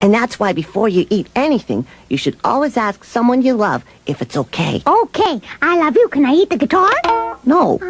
And that's why before you eat anything, you should always ask someone you love if it's okay. Okay, I love you. Can I eat the guitar? No. Oh.